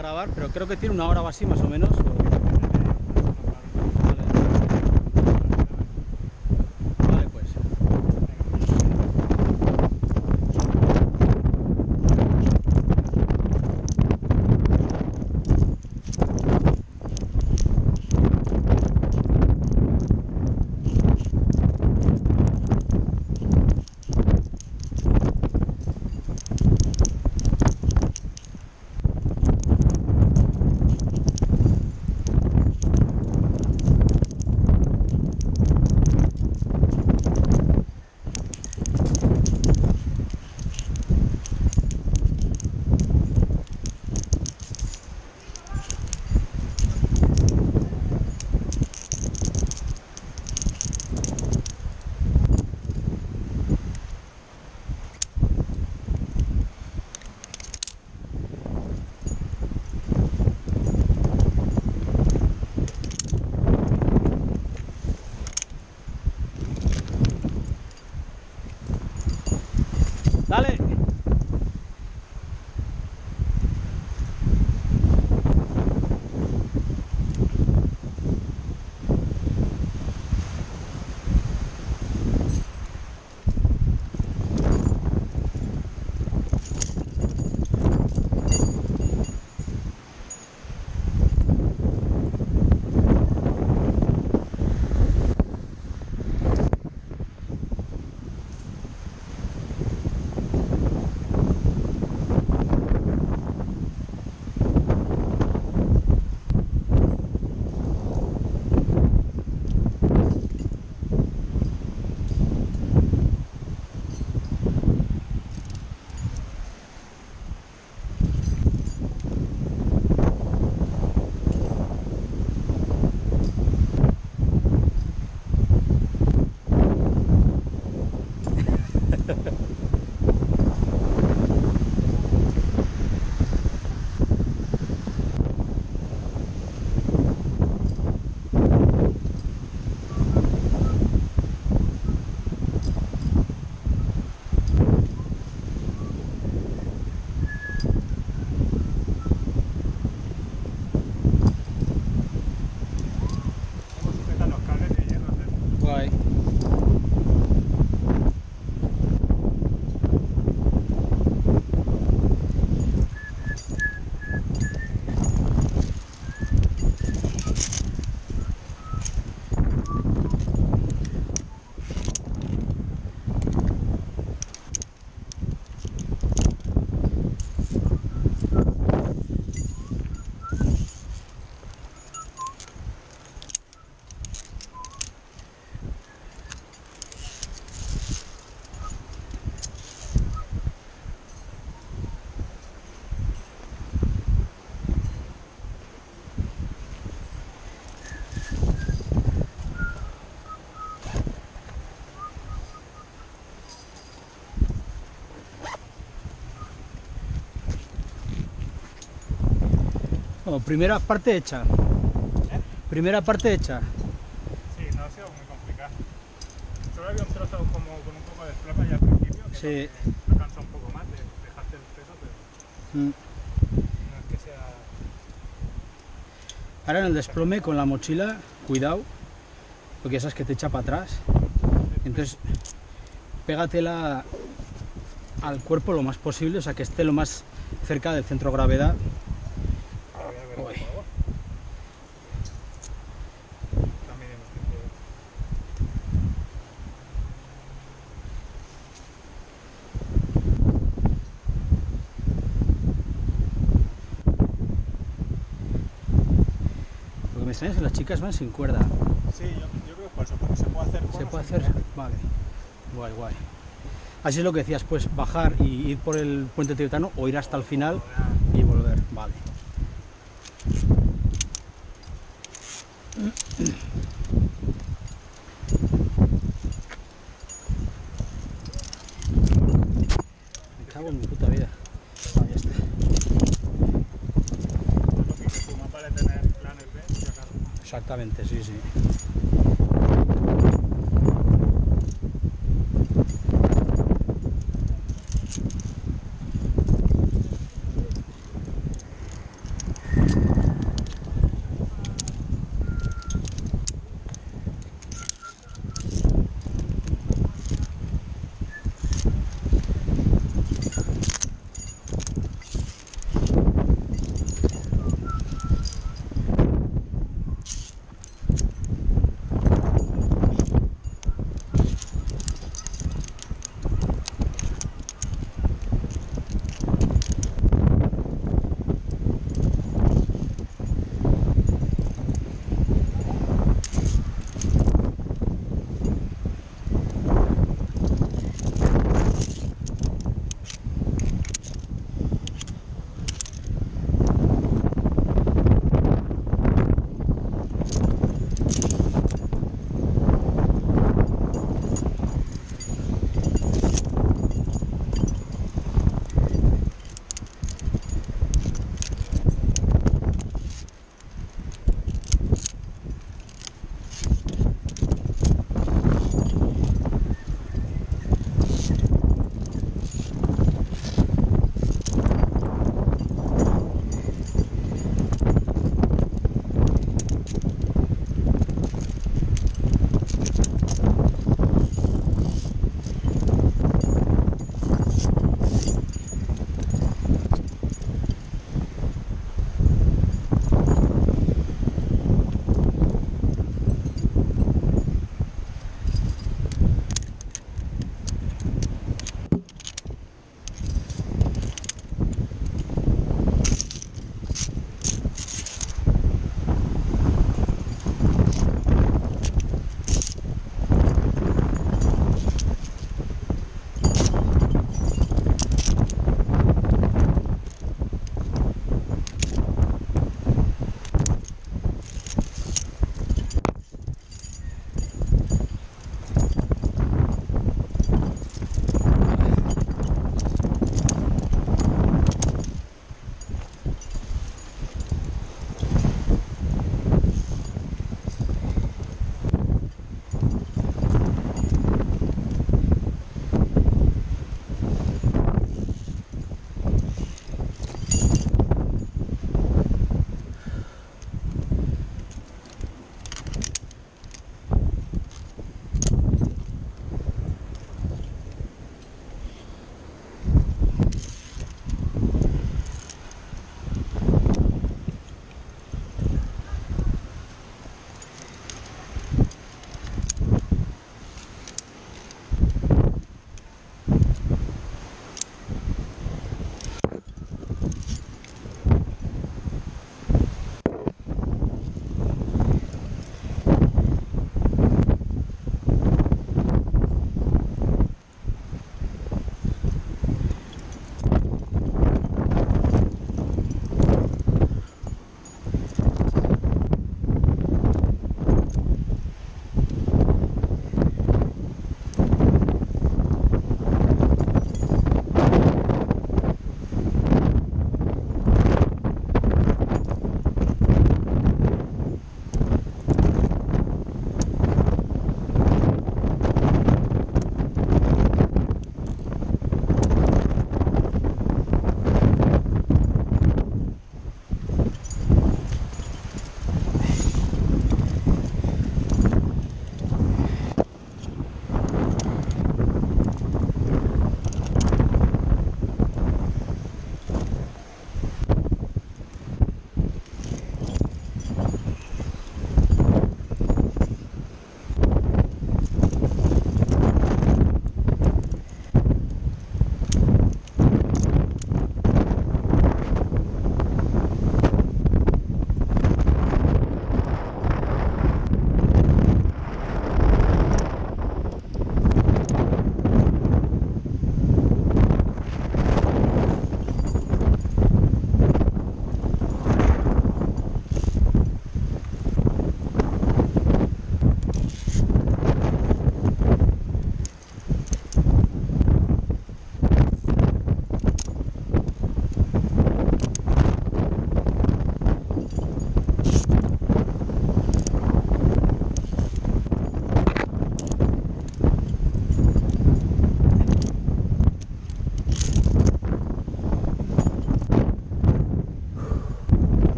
grabar, pero creo que tiene una hora o así más o menos. Vale. Vale, pues. Dale. Primera parte hecha. ¿Eh? Primera parte hecha. Sí, no ha sido muy complicado. Solo había un trozo como con un poco de desplome ya al principio, que Sí. me cansa un poco más de dejarte el peso, pero Mm. no es que sea... Ahora en el desplome con la mochila, cuidado, porque esas que te echa para atrás. Entonces, pégatela al cuerpo lo más posible, o sea, que esté lo más cerca del centro de gravedad. Que las chicas van sin cuerda. Sí, yo, yo creo que por eso, porque se puede hacer... ¿Se puede hacer? cuerda. Vale. Guay, guay. Así es lo que decías, pues bajar y ir por el puente tibetano o ir hasta el final y volver. Vale. Exactamente, sí, sí.